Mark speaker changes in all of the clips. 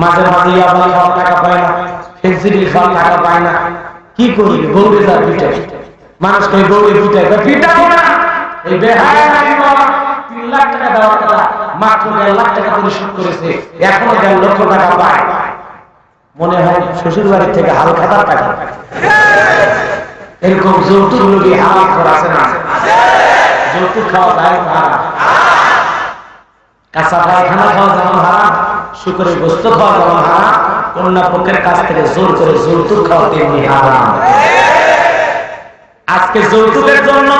Speaker 1: মাঝে মাঝে ইয়াবা খাওয়ার টাকা পায় না ফেন্সিডিল খাওয়ার টাকা পায় না। কি করি গৌরে যা পিটাই মানুষ কই গৌরে পিটাই পিটাবো না? এই বেহায় তিন লাখ টাকা দেওয়ার কথা, মাত্র দেড় লাখ টাকা পরিশোধ করেছে দেড় লক্ষ টাকা পায়। মনে হয় শ্বশুর বাড়ির থেকে হালকা টাকা। এরকম যৌতুক লোকই করা আছে না? যৌতুক খাওয়া যায় কাঁচা পায়খানা খাওয়া যেমন হারাম শুকরের গোস্ত খাওয়া যেমন কন্যা পক্ষের কাছ থেকে জোর করে যৌতুক খাওয়া তেমনি হারাম। আজকে যৌতুকের জন্য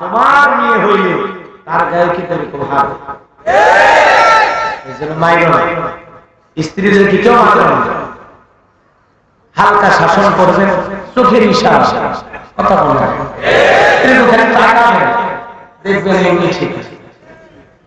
Speaker 1: তোমার মেয়ে হইলে তার গায়ে কি তুমি স্ত্রীদের কি কেউ হালকা শাসন করবেন চোখের ইশারা কথা বলবেন দেখবেন ঠিক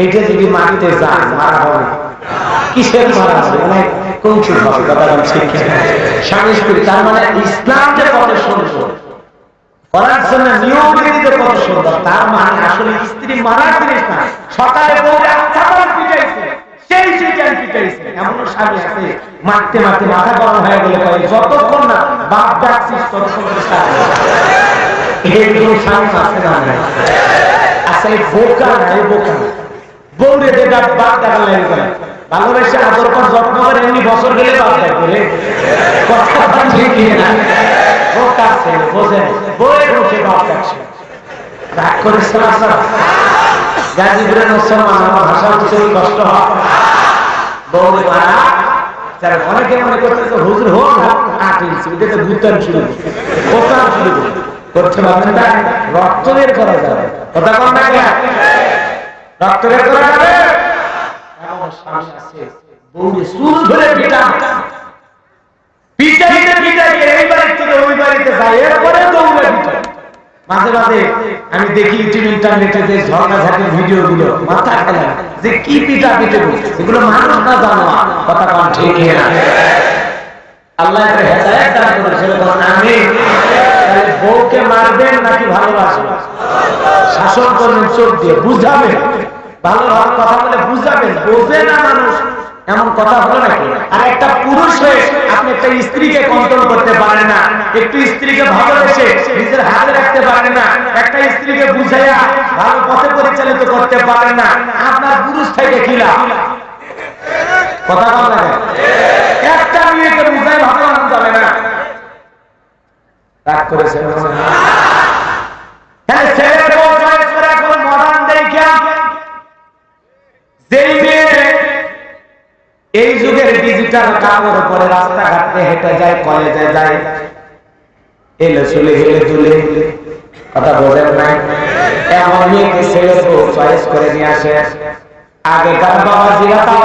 Speaker 1: এইটা যদি মাটিতে যান, মারা হবে। কিসের মারা হবে? মানে কৌশল হবে, কথা স্বামী স্ত্রী, তার মানে ইসলাম যে কত সুন্দর জন্য নিয়ম তার মানে আসলে সেই চিকেন পিটাইছে। এমন স্বামী মারতে মারতে মাথা গরম হয়ে গেলে কয় না বাপ ডাকছিস, ততক্ষণ করে এরকম স্বামী আছে না আসলে বোকা বোকা বউরে যেটা বাপ ডাকার লাগে করে। ভালোবেসে আদর যত্ন করে, এমনি বছর গেলে বাপ ডাক করে কথা ঠিক না। বোঝে। বাপ ডাকছে রাগ ভাষা উচ্চারণ কষ্ট হয়। মারা অনেকে মনে তো হুজুর হোক পারবেন না করা যাবে কথা মাঝে মাঝে আমি দেখি ইন্টারনেটে যে ঝর্ণাঝাটির ভিডিও গুলো মাথা খেলা, যে কি পিটা পিটে এগুলো মানুষ না জানো, কথা কম ঠিক আল্লাহ বলেন বউকে মারবেন নাকি ভালোবাসবেন? শাসন করবেন, চোখ দিয়ে বুঝাবেন। ভালো ভালো কথা বলে বুঝাবেন, বোঝে না মানুষ। এমন কথা হলো নাকি? আর একটা পুরুষ হয়ে আপনি একটা স্ত্রীকে কন্ট্রোল করতে পারেন না। একটু স্ত্রীকে ভালোবেসে নিজের হাতে রাখতে পারেন না। একটা স্ত্রীকে বুঝাইয়া ভালো পথে পরিচালিত করতে পারেন না। আপনার পুরুষ থেকে খিলা কথা কম লাগে একটা মেয়েকে বুঝাই ভালো যাবে না। রাগ করেছে হ্যাঁ ছেলে বউ চয়েস করে এখন মডার্ন দেখা যেই মেয়ে এই যুগের ডিজিটাল কাপড় পরে রাস্তাঘাটে হেঁটে যায়, কলেজে যায়। এলে চলে, হেলে তুলে কথা বোঝেন নাই? এমন মেয়েকে ছেলে চয়েস করে নিয়ে আসে। আগেকার বাবা জিরাতা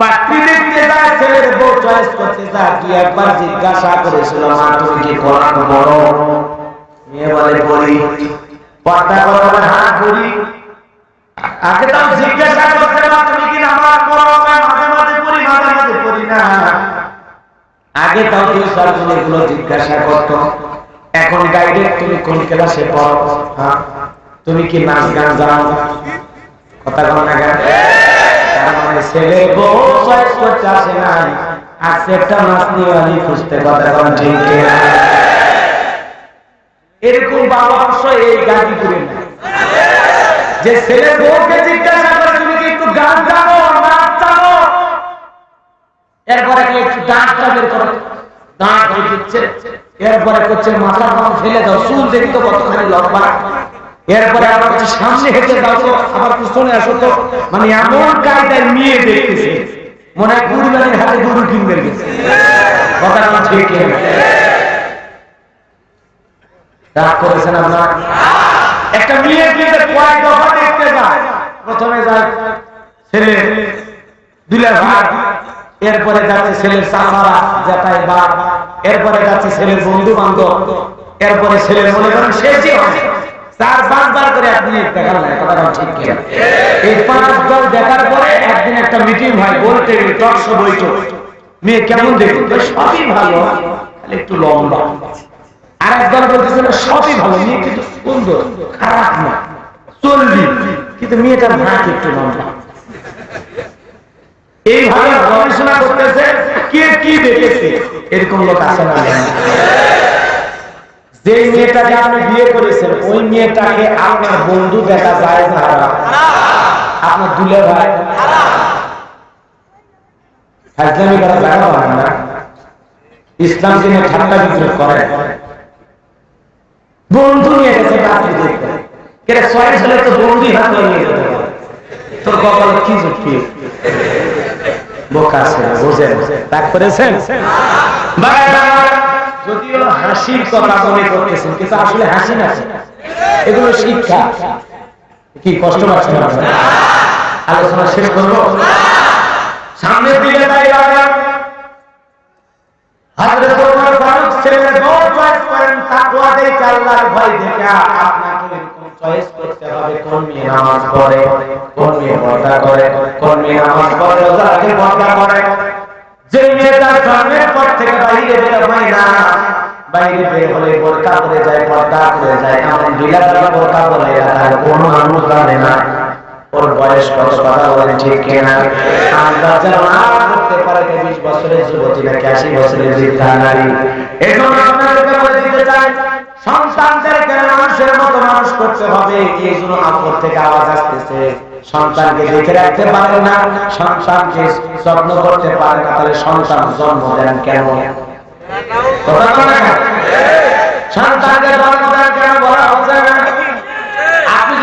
Speaker 1: পাত্রী দেখতে যায়, ছেলের বউ চয়েস করতে যায়। কি একবার জিজ্ঞাসা করেছিল, মা, তুমি কি কোরআন বড়? মেয়ে বলে পড়ি পর্দা করো হ্যাঁ পড়ি আগে তাও জিজ্ঞাসা করতে না তুমি কি নামাজ পড়ো? মাঝে মাঝে আগে তাও কেউ সরকার এগুলো জিজ্ঞাসা করতো। এখন ডাইরেক্ট তুমি কোন ক্লাসে পড়ো? হ্যাঁ? তুমি কি নাচ গান জানো? কথা কেন? মানে এরকম যে ছেলে জিজ্ঞাসা করে, তুমি কি একটু গান জানো, নাচ জানো? এরপরে একটু দাঁতটা বের দাঁত হয়ে এরপরে করছে, মাথা কম ফেলে দাও। চুল দেখতো কতখানি লম্বা। এরপরে আবার হচ্ছে সামনে হেঁটে তো। আবার পিছনে আসো তো। মানে এমন কায়দায় মেয়ে দেখতেছে। মনে হয় কুরবানির হাতে গরু কিনবে গেছে ঠিক একটা মেয়ে বিয়েতে দফা দেখতে যায়। প্রথমে যায় ছেলে দুলে ভাই এরপরে যাচ্ছে ছেলের চাচারা জেঠাই বা এরপরে যাচ্ছে ছেলের বন্ধু বান্ধব এরপরে ছেলের মনে করেন শেষই হয় সবই ভালো একটু লম্বা। আর সবই ভালো কিন্তু সুন্দর, খারাপ না, চলবি। কিন্তু মেয়েটার ভাগ একটু লম্বা। এইভাবে গবেষণা করতেছে, কে কি দেখেছে? এরকম লোক আছে না যে মেয়েটাকে আপনি বিয়ে করেছেন ওই মেয়েটাকে আপনার বন্ধু দেখা যায় না। আপনার দুলে ভাই? ফাজলামি করা জায়গা পাবেন না? ইসলাম দিনে ঠাট্টা বিদ্রোহ করে। বন্ধু নিয়ে গেছে রাত্রি দেখতে। কেন চয়েস হলে তো বন্ধুই হাত নিয়ে যেতে তোর কপালে কি যুক্তি বোকা আছে, বুঝেন। রাগ করেছেন? যদিও হাসির কথা মনে করতেছেন, কিন্তু আসলে হাসি না। এগুলো শিক্ষা। কি কষ্ট পাচ্ছেন আপনারা? আলোচনা শেষ করব? সামনের দিকে ওমর ফারুক ছেলের বড় করেন, তাকওয়া দেখে আল্লাহর ভয় দেখে। আপনাকে চয়েস করতে হবে কোন মেয়ে নামাজ পড়ে, কোন মেয়ে পর্দা করে, কোন মেয়ে নামাজ পড়ে, রোজা রাখে, পর্দা করে। যে মেয়েটা জন্মের পর থেকে বাইরে বের হয় না। বাইরে দিতে চাই সন্তানদেরকে মানুষের মতো মানুষ করতে হবে এই জন্য আপর থেকে আওয়াজ আসতেছে। সন্তানকে দেখে রাখতে পারে না, সন্তানকে যত্ন করতে পারে না, তাহলে সন্তান জন্ম দেন কেন? সন্তানকে জন্ম দেন কেন বলা হচ্ছে না?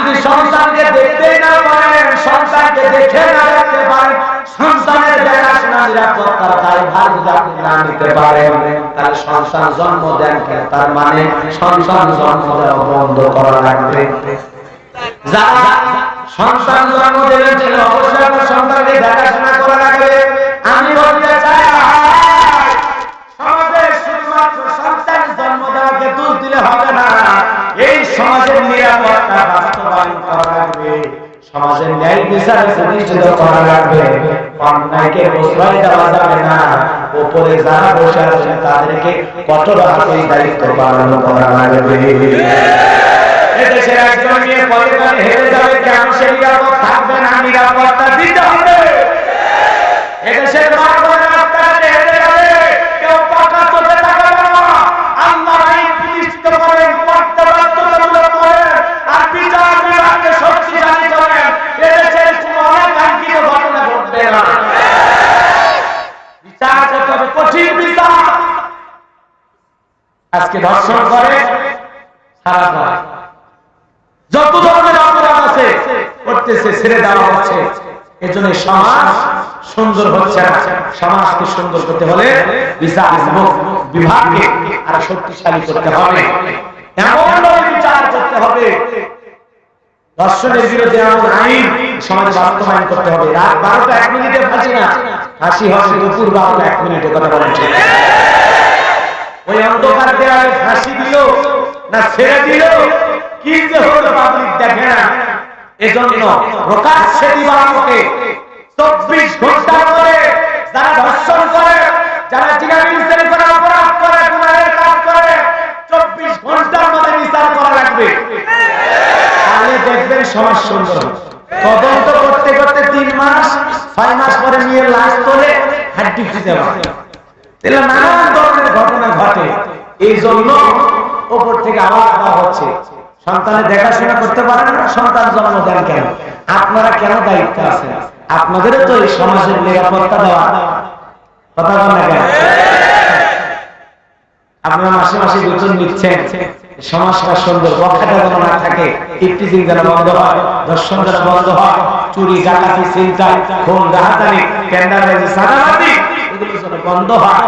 Speaker 1: যদি সন্তানকে দেখতে না পারেন, সন্তানকে দেখে না রাখতে পারেন, সন্তানের দেখাশোনা নিরাপত্তার দায়ভার যদি যাতে না নিতে পারেন, তাহলে সন্তান জন্ম দেন তার মানে সন্তান জন্ম দেওয়া বন্ধ করা লাগবে। যারা সন্তান জন্ম দেবেন বিচার প্রতিষ্ঠিত করা লাগবে। অন্যায়কে প্রশ্রয় দেওয়া যাবে না। উপরে যারা বসে আছেন তাদেরকে কঠোর হাতে দায়িত্ব পালন করা লাগবে। একজন নিয়ে পরিবার হেরে যাবে কেন? সে নিরাপদ থাকবে না, নিরাপত্তা দিতে হবে। এদেশের ধর্ষণ করে যত ধরনের অপরাধ আছে, করতেছে, ছেড়ে দেওয়া হচ্ছে। এজন্য সমাজ সুন্দর হচ্ছে সমাজকে সুন্দর করতে হলে বিচার বিভাগকে আর শক্তিশালী করতে হবে। এমন ভাবে বিচার আইন সমাজে বাস্তবায়ন করতে হবে। রাত বারোটা এক মিনিটে ফাঁসি না। ফাঁসি হবে দুপুর বারোটা এক মিনিটে, কথা বলেন ঠিক ওই অন্ধকার দেওয়ালে ফাঁসি দিল, না ছেড়ে দিল? কি যে হলো পাবলিক দেখে না? এজন্য প্রকাশ্যে দিবালোকে চব্বিশ ঘণ্টা করে যারা ধর্ষণ করে, যারা চিরামিনসের করে, অপরাধ করে গুণাহের কাজ করে, চব্বিশ ঘণ্টার মধ্যে বিচার করা লাগবে। তাহলে দেখবেন সমাজ সুন্দর তদন্ত করতে করতে তিন মাস, ছয় মাস পরে নিয়ে লাশ তোলে, হাড্ডি খুঁজে পাবে। তাহলে নানান ধরনের ঘটনা ঘটে। এই জন্য ওপর থেকে আওয়াজ দেওয়া হচ্ছে। সন্তানের দেখাশোনা করতে পারেন না, সন্তান জন্ম দেন কেন? আপনারা কেন দায়িত্ব আছে আপনাদেরও তো এই সমাজের নিরাপত্তা দেওয়া। কথা বল না কেন? আপনারা মাসে মাসে বেতন নিচ্ছেন সমাজটা সুন্দর বক্তাটা যেন না থাকে ইফটিজিং যেন বন্ধ হয় দর্শন যেন বন্ধ হয়, চুরি, ডাকাতি চিন্তায় খুন, রাহাতানি টেন্ডারবাজি এগুলো যেন বন্ধ হয়।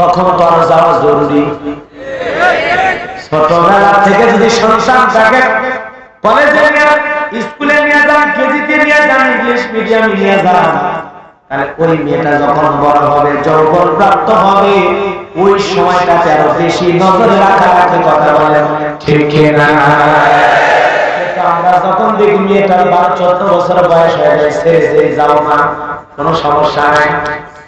Speaker 1: তখন তো আরও যাওয়া জরুরি। ছোটবেলা থেকে যদি সন্তানটাকে কলেজে স্কুলে নিয়ে যান, কেজিতে নিয়ে যান ইংলিশ মিডিয়ামে নিয়ে যান, তাহলে ওই মেয়েটা যখন বড় হবে যৌবন প্রাপ্ত হবে, ওই সময়টাতে আরও বেশি নজরে রাখা রাখতে কথা বলেন ঠিক না আমরা যখন দেখি মেয়েটার বারো চোদ্দ বছর বয়স হয়ে ছেড়ে ছেড়ে যাও না কোনো সমস্যা নাই।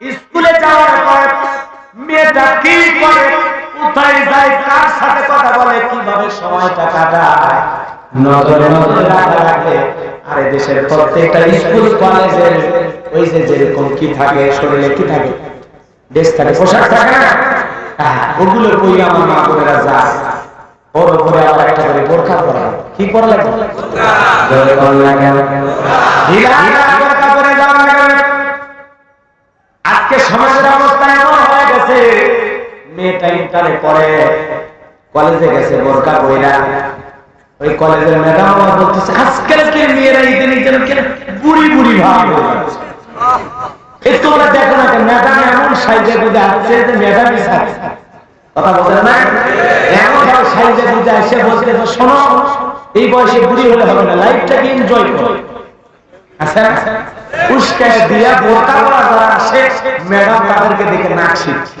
Speaker 1: স্কুলে যাওয়ার পর মেয়েটা কি করে কোথায় যায় কার সাথে কথা বলে কীভাবে সময়টা কাটায়? নজরে নজরে রাখা রাখে আরে দেশের প্রত্যেকটা স্কুল কলেজের ওই যে যেরকম কি থাকে শরীরে কি থাকে? ড্রেস থাকে পোশাক থাকে না? হ্যাঁ, ওগুলো কই আমার মা বোনেরা যায়। ওর উপরে আবার একটা করে বোরখা পরা। কি পরা লাগে জোরে বল না ঢিলা ঢিলা বোরখা পরে যাওয়া না কেন? আজকে সমাজের অবস্থা এমন হয়ে গেছে মেয়েটা ইন্টারে পড়ে কলেজে গেছে বোরখা বইরা ওই কলেজের ম্যাডাম আমার বলতেছে আজকালকে মেয়েরা ঈদের ঈদের কেন বুড়ি বুড়ি ভাব তোমরা দেখো না ম্যাডাম এমন সাইজে বুঝে আসছে যে ম্যাডামই কথা না? এমন সাইজে বুঝে আসছে বলছে তো শোনো, এই বয়সে বুড়ি হলে হবে না, লাইফটাকে এনজয় করো। আচ্ছা দিয়া বোরকা করা যারা আসে, ম্যাডাম তাদেরকে দেখে নাক শিখছে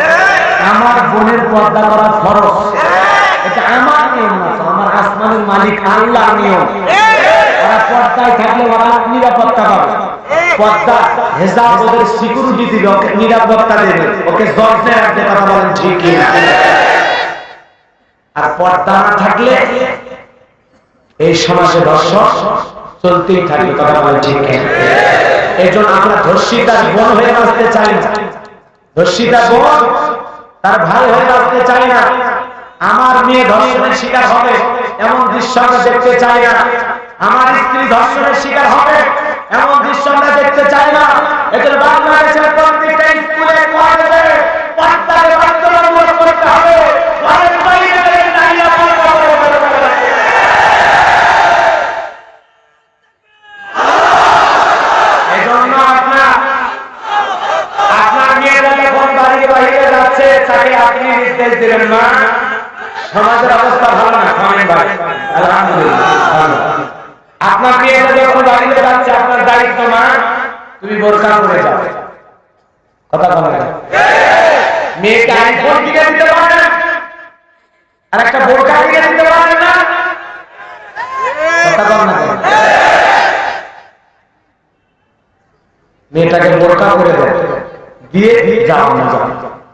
Speaker 1: আমার বোনের পর্দা করা ফরজ। এটা আমার নিয়ম না আমার আসমানের মালিক আল্লাহ নিয়ম। ওরা পর্দায় থাকলে ওরা নিরাপত্তা পাবে। আর এই সমাজে দর্শক থাকবে এই জন্য আমরা হয়ে বাঁচতে চাই না। ধর্ষিতার বোন তার ভাই হয়ে বাঁচতে চাই না। আমার মেয়ে ধর্ষণের শিকার হবে, এমন দৃশ্য আমরা দেখতে চাই না। আমার স্ত্রী ধর্ষণের শিকার হবে, এমন দৃশ্য আমরা দেখতে চাই না। এদের বাংলাদেশের প্রত্যেকটা স্কুলে, কলেজে পর্দাকে বাধ্যতামূলক করতে হবে নারীরা পর্দা করে বেরোতে হবে। এজন্য আপনার আপনার মেয়েরা যখন বাড়ির বাইরে যাচ্ছে তাকে আপনি নির্দেশ দিলেন না, সমাজের অবস্থা ভালো না খামেন ভাই। আলহামদুলিল্লাহ আপনার মেয়েটা যখন বাড়িতে যাচ্ছে, আপনার দায়িত্ব না, তুমি বোরকা করে যাও। কথা বলে। মেয়েকে আইফোন কিনে দিতে পারে আর একটা বোরকা কিনে দিতে পারে না। কথা বল না। মেয়েটাকে বোরকা করে দেয় দিয়ে যাও না, যাও।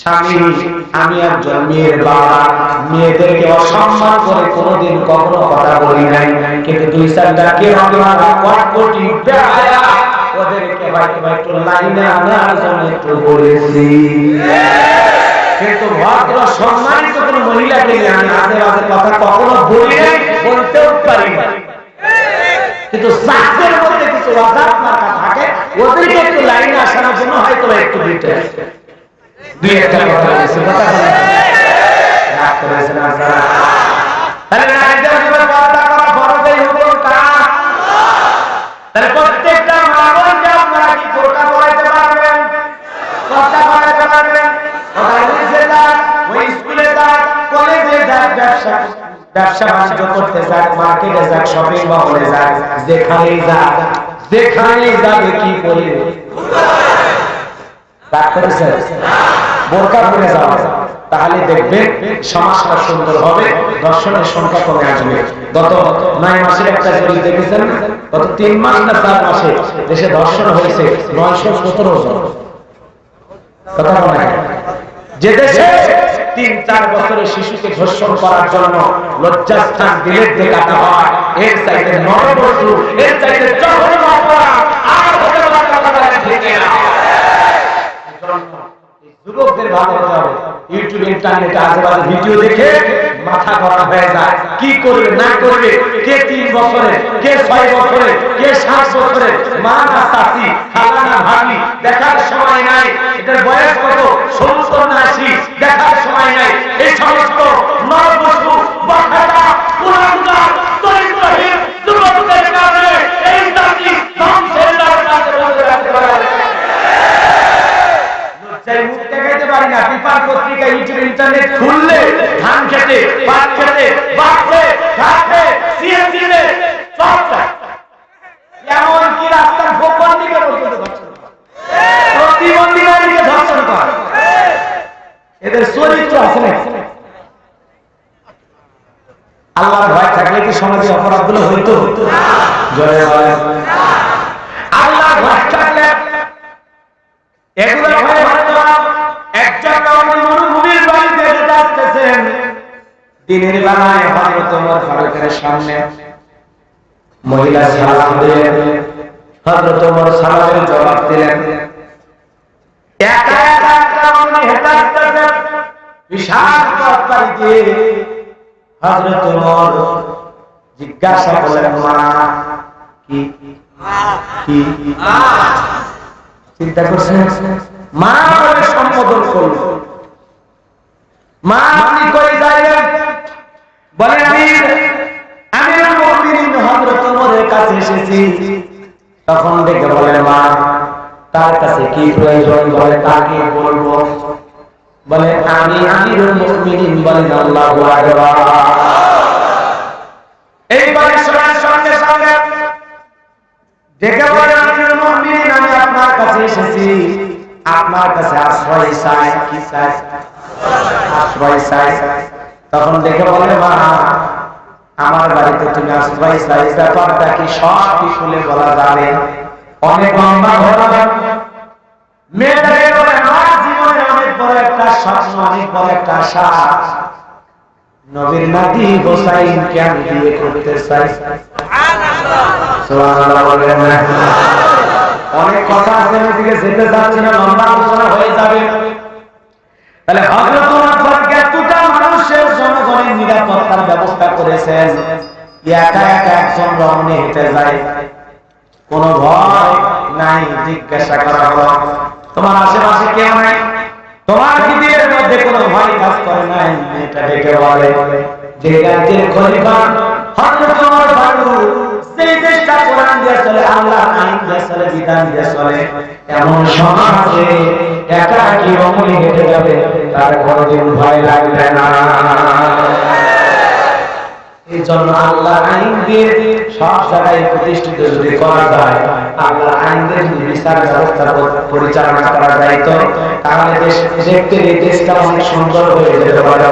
Speaker 1: স্বামী, আমি একজন মেয়ের বাবা। মেয়েদেরকে অসম্মান করে কোনোদিন কখনো কথা বলি নাই। কিন্তু দুই চারটা কে হবে কট কোটি ওদেরকে হয়তো একটু লাইনে আনার জন্য একটু বলেছি কিন্তু একটু লাইনে আসানোর। দুই একটা কথা বলেছি কথা বলেন রাগ করেছেন আপনারা তাহলে নারীদের জীবনে পর্দা করা ফরজেই হুকুম কার তাহলে প্রত্যেকটা মা বোনকে আপনারা কি বোরকা পরাইতে পারবেন পর্দা পরাইতে পারবেন ওরা অফিসে যাক ওই স্কুলে যাক কলেজে যাক ব্যবসা ব্যবসা বাণিজ্য করতে যাক মার্কেটে যাক শপিং মহলে যাক যেখানেই যাক যেখানেই যাবে কি করবে রাগ করেছেন বোরকা পরে যাওয়া। তাহলে দেখবেন সমাজটা সুন্দর হবে, দর্শনের সংখ্যা কমে আসবে। গত নয় মাসের একটা জরিপ দেখেছেন? গত তিন মাস না চার মাসে দেশে দর্শন হয়েছে নয়শো সতেরো জন। কথা বলে না? যে দেশে তিন চার বছরের শিশুকে ধর্ষণ করার জন্য লজ্জাস্থান দিলের দেখাতে হয়, এর চাইতে নরবধূ এর চাইতে জঘন্য অপরাধ আর হতে পারে না, কথা বলেন ঠিক না? ভিডিও দেখে মাথা গরম হয়ে যায়। কি করবে, না করবে, কে তিন বছরে কে ছয় বছরে কে সাত বছরে মা না চাষি খালা না ভাবি দেখার সময় নাই। এটার বয়স কত? সত্তর না দেখার সময় নাই। এই সমস্ত নরবস্তু পারি না পত্রিকা ইউটিউব ইন্টারনেট খুললে, ধান খেতে, ভাত খেতে সিএনজি রাস্তার দিকে এদের চরিত্র আছে ভয় থাকলে কি সমাজে অপরাধগুলো হইতো? জয় ভয় থাকলে দিনের বেলায় হযরত ওমর ফারুকের সামনে। মহিলা সালাম দিলেন। হযরত ওমর সালামের জবাব দিলেন, একা একা একটা উনি হেঁটে বিশাল পথ দিয়ে হযরত ওমর জিজ্ঞাসা করলেন, মা, কি কি, চিন্তা করছেন? মা বলে সম্বোধন করল। মা আপনি করে যাইবেন বলে আমি আমি হযরত ওমরের কাছে এসেছি। তখন দেখে বলে মা, তার কাছে কি প্রয়োজন? বলে, তাকে বলব। বলে, আমি আমিরুল মুমিনিন, বলেন, আল্লাহু আকবার। এইবারে শোনার সঙ্গে সঙ্গে ডেকে বলে আমিরুল মুমিনিন, আমি আপনার কাছে এসেছি। আপনার কাছে আশ্রয় চাই, কি চাই? আশ্রয় চাই। তখন দেখে বলে, মা, আমার বাড়িতে তুমি আসবা এই ব্যাপারটা কি সব কি বলা যাবে অনেক লম্বা ঘটনা মেয়েটাকে বলে, আমার জীবনে অনেক বড় একটা স্বপ্ন, অনেক বড় একটা আশা। নবীর নাতি হোসাইনকে আমি বিয়ে করতে চাই? কথা যেতে না হয়ে যাবে। তাহলে জনগণের নিরাপত্তার ব্যবস্থা করেছেন, একা একা একজন রমণী হেঁটে যায়। কোন ভয় নাই, জিজ্ঞাসা করা হলো, তোমার আশেপাশে কেউ নাই? তোমার পৃথিবীর মধ্যে কোনো ভয় কাজ করে নাই? এটা ডেকে বলে, যে রাজ্যের খলিফা ফারুক সেই দেশটা কোরআন দিয়ে চলে আল্লাহ আইন দিয়ে চলে বিধান দিয়ে চলে। এমন সমাজে একা কি রমণী হেঁটে যাবে, তার কোনোদিন ভয় লাগবে না। এই পরিচালনা করা যায় তো, তাহলে হয়ে যেতে পারে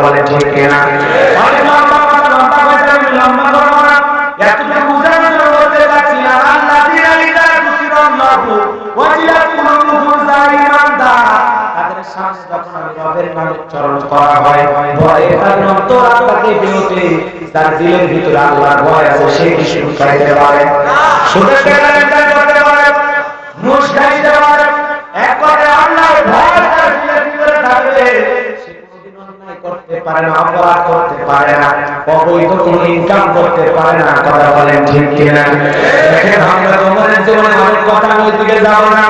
Speaker 1: উচ্চারণ করা হয়। ভয়ে তাদের অন্তরাত্মাকে বিরতে তার দিলের ভিতরে আল্লাহর ভয় আছে, সে কি সুখ পাইতে পারে। সুখের কেনাকাটা করতে পারে, মুখ খাইতে পারে। একবারে আল্লাহর ভয় তার দিলের ভিতরে থাকবে করতে পারে না, অপরাধ করতে পারে না, অবৈধ কোনো ইনকাম করতে পারে না, কথা বলেন ঠিক কিনা? দেখেন আমরা তোমাদের জীবনে অনেক কথা ওই দিকে যাব না।